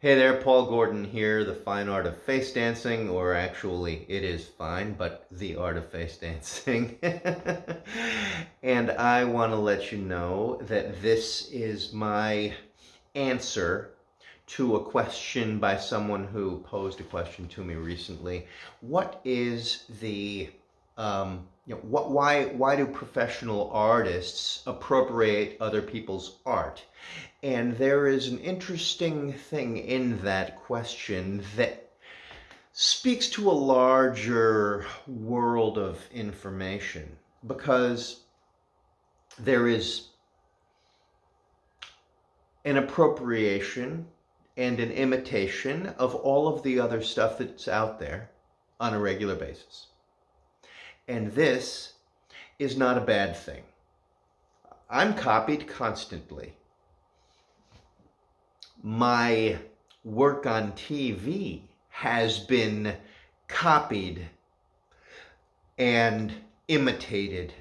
Hey there, Paul Gordon here, the fine art of face dancing, or actually it is fine, but the art of face dancing. and I want to let you know that this is my answer to a question by someone who posed a question to me recently. What is the um, you know, what, why, why do professional artists appropriate other people's art? And there is an interesting thing in that question that speaks to a larger world of information because there is an appropriation and an imitation of all of the other stuff that's out there on a regular basis. And this is not a bad thing. I'm copied constantly. My work on TV has been copied and imitated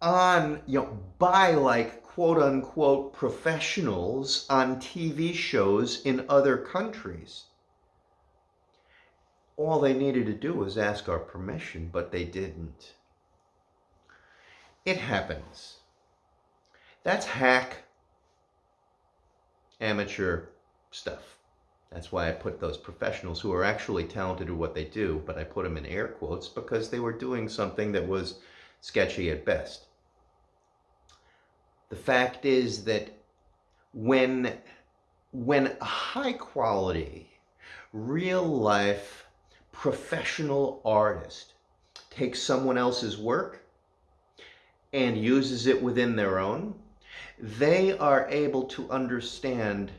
on, you know, by like quote unquote professionals on TV shows in other countries all they needed to do was ask our permission, but they didn't. It happens. That's hack amateur stuff. That's why I put those professionals who are actually talented at what they do, but I put them in air quotes because they were doing something that was sketchy at best. The fact is that when, when a high quality, real life professional artist takes someone else's work and uses it within their own, they are able to understand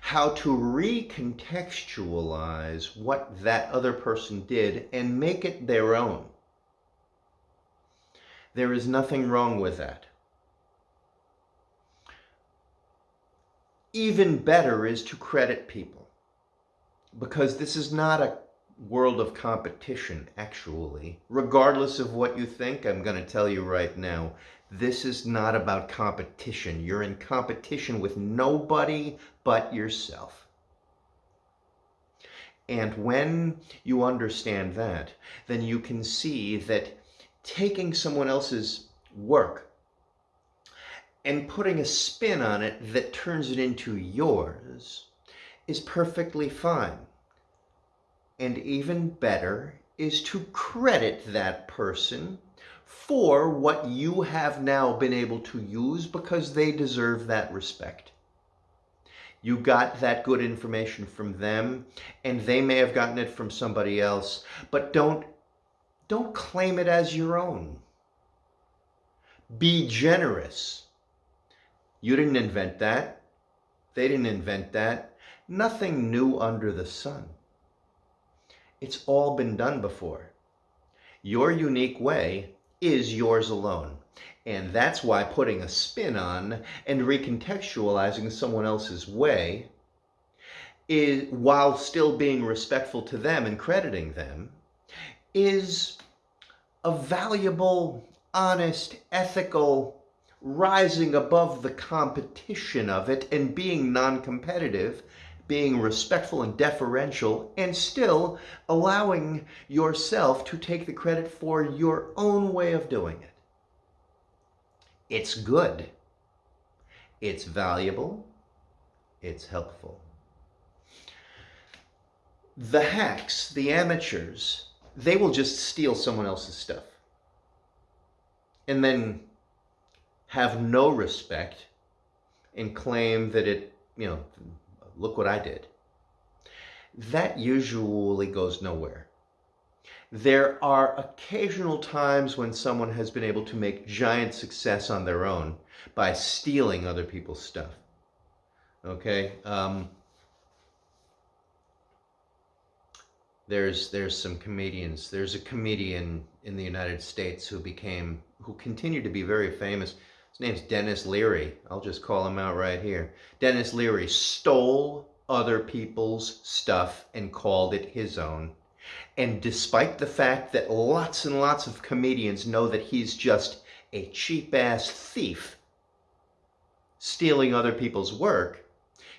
how to recontextualize what that other person did and make it their own. There is nothing wrong with that. Even better is to credit people because this is not a world of competition, actually. Regardless of what you think, I'm going to tell you right now, this is not about competition. You're in competition with nobody but yourself. And when you understand that, then you can see that taking someone else's work and putting a spin on it that turns it into yours is perfectly fine and even better is to credit that person for what you have now been able to use because they deserve that respect. You got that good information from them and they may have gotten it from somebody else, but don't, don't claim it as your own. Be generous. You didn't invent that. They didn't invent that. Nothing new under the sun. It's all been done before. Your unique way is yours alone. And that's why putting a spin on and recontextualizing someone else's way is, while still being respectful to them and crediting them, is a valuable, honest, ethical, rising above the competition of it and being non-competitive being respectful and deferential, and still allowing yourself to take the credit for your own way of doing it. It's good. It's valuable. It's helpful. The hacks, the amateurs, they will just steal someone else's stuff and then have no respect and claim that it, you know, look what I did. That usually goes nowhere. There are occasional times when someone has been able to make giant success on their own by stealing other people's stuff. Okay? Um, there's there's some comedians. There's a comedian in the United States who became, who continued to be very famous his name's Denis Leary. I'll just call him out right here. Denis Leary stole other people's stuff and called it his own. And despite the fact that lots and lots of comedians know that he's just a cheap-ass thief stealing other people's work,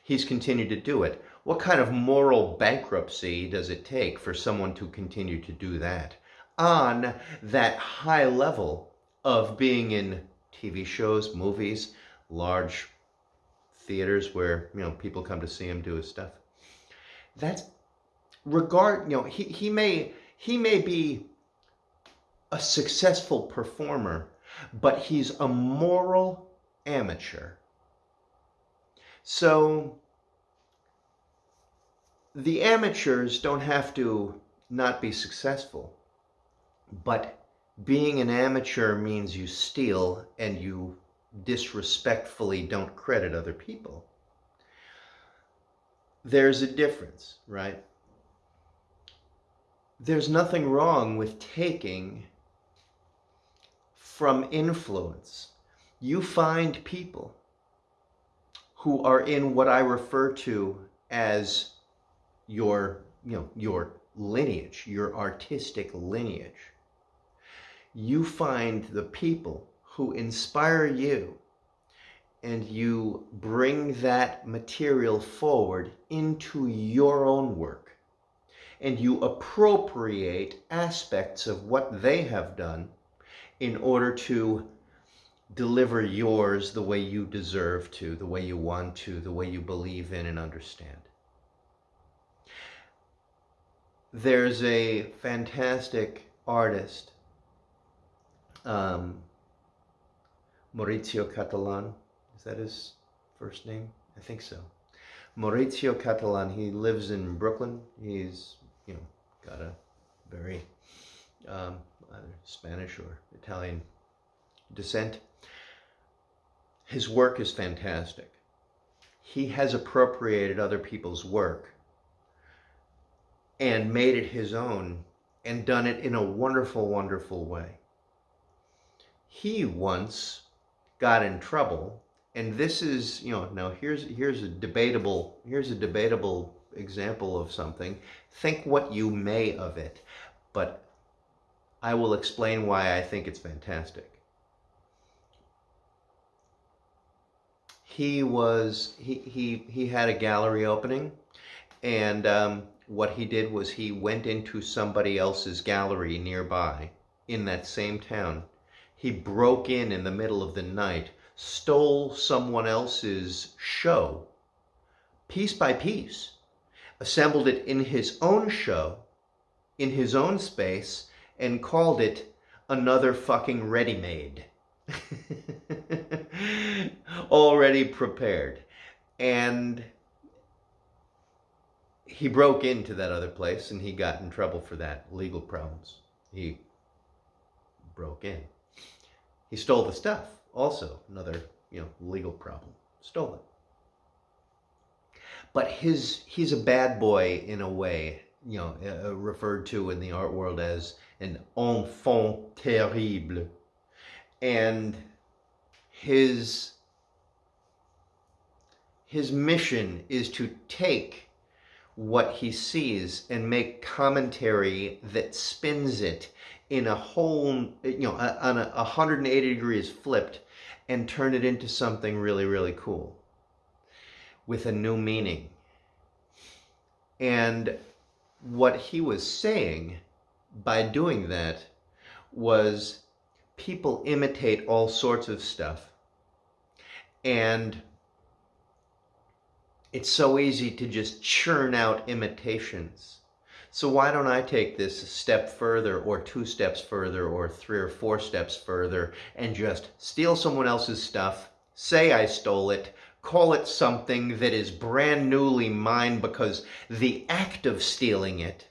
He's continued to do it. What kind of moral bankruptcy does it take for someone to continue to do that on that high level of being in TV shows, movies, large theaters where, you know, people come to see him do his stuff? That's regard, you know, he, he may he may be a successful performer, but he's a moral amateur. So the amateurs don't have to not be successful, but being an amateur means you steal and you disrespectfully don't credit other people. There's a difference, right? There's nothing wrong with taking from influence. You find people who are in what I refer to as your, you know, your lineage, your artistic lineage. You find the people who inspire you and you bring that material forward into your own work and you appropriate aspects of what they have done in order to deliver yours the way you deserve to, the way you want to, the way you believe in and understand. There's a fantastic artist, um, Maurizio Cattelan. Is that his first name? I think so. Maurizio Cattelan. He lives in Brooklyn. He's, you know, got a very um, either Spanish or Italian descent. His work is fantastic. He has appropriated other people's work and made it his own and done it in a wonderful, wonderful way. He once got in trouble and this is, you know, now here's here's a debatable here's a debatable example of something. Think what you may of it, but I will explain why I think it's fantastic. He was, he, he, he had a gallery opening and um, what he did was he went into somebody else's gallery nearby in that same town. He broke in in the middle of the night, stole someone else's show, piece by piece, assembled it in his own show, in his own space, and called it another fucking ready-made. Already prepared. And he broke into that other place and he got in trouble for that, legal problems. He broke in. He stole the stuff, also another, you know, legal problem. Stole it. But his he's a bad boy in a way, you know, uh, referred to in the art world as an enfant terrible. And his, his mission is to take what he sees and make commentary that spins it in a whole, you know, on a 180 degrees flipped and turn it into something really, really cool with a new meaning. And what he was saying by doing that was people imitate all sorts of stuff. And it's so easy to just churn out imitations. So why don't I take this a step further or two steps further or three or four steps further and just steal someone else's stuff, say I stole it, call it something that is brand newly mine because the act of stealing it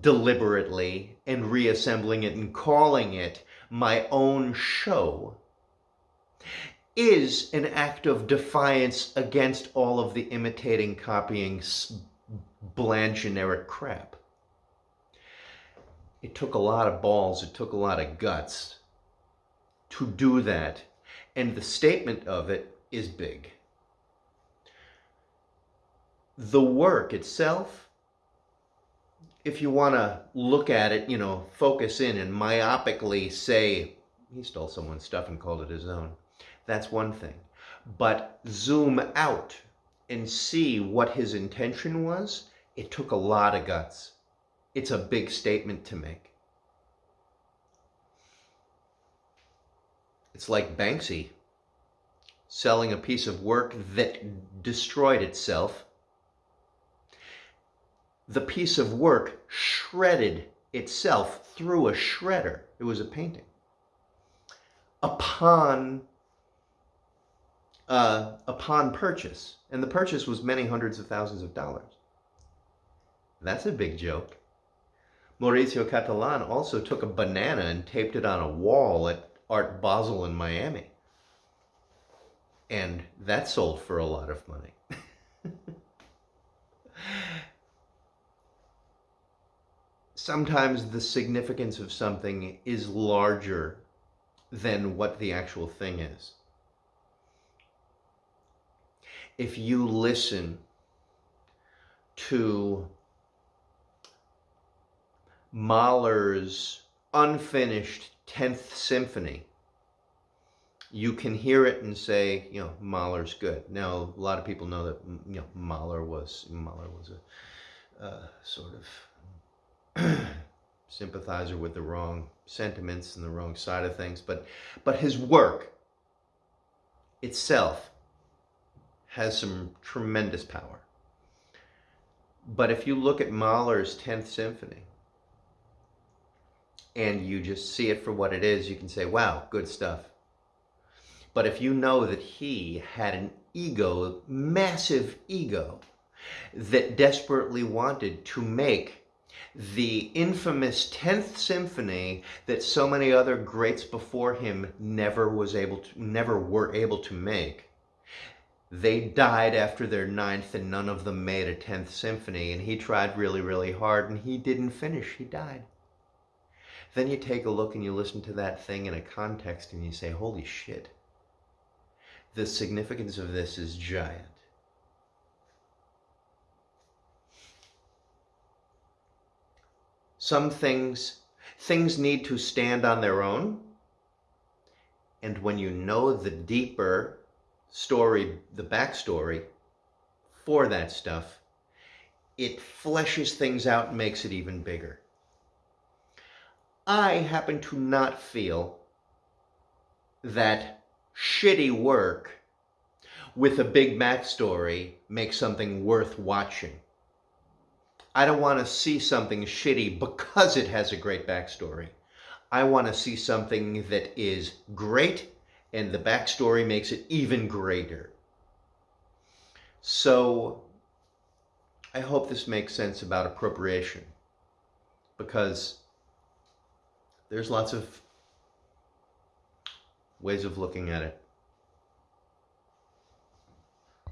deliberately and reassembling it and calling it my own show is an act of defiance against all of the imitating, copying, bland generic crap. It took a lot of balls, it took a lot of guts to do that. And the statement of it is big. The work itself if you want to look at it, you know, focus in and myopically say, he stole someone's stuff and called it his own, that's one thing. But zoom out and see what his intention was, it took a lot of guts. It's a big statement to make. It's like Banksy selling a piece of work that destroyed itself. The piece of work shredded itself through a shredder. It was a painting. Upon uh, upon purchase, and the purchase was many hundreds of thousands of dollars. That's a big joke. Mauricio Cattelan also took a banana and taped it on a wall at Art Basel in Miami. And that sold for a lot of money. Sometimes the significance of something is larger than what the actual thing is. If you listen to Mahler's unfinished 10th symphony, you can hear it and say, you know, Mahler's good. Now, a lot of people know that, you know, Mahler was, Mahler was a uh, sort of sympathizer with the wrong sentiments and the wrong side of things, but, but his work itself has some tremendous power. But if you look at Mahler's 10th symphony, and you just see it for what it is, you can say, wow, good stuff. But if you know that he had an ego, massive ego, that desperately wanted to make the infamous 10th symphony that so many other greats before him never was able to never were able to make they died after their ninth and none of them made a 10th symphony and he tried really really hard and he didn't finish he died then you take a look and you listen to that thing in a context and you say, holy shit. The significance of this is giant. Some things, things need to stand on their own. And when you know the deeper story, the backstory for that stuff, it fleshes things out and makes it even bigger. I happen to not feel that shitty work with a big backstory makes something worth watching. I don't want to see something shitty because it has a great backstory. I want to see something that is great and the backstory makes it even greater. So I hope this makes sense about appropriation because there's lots of ways of looking at it.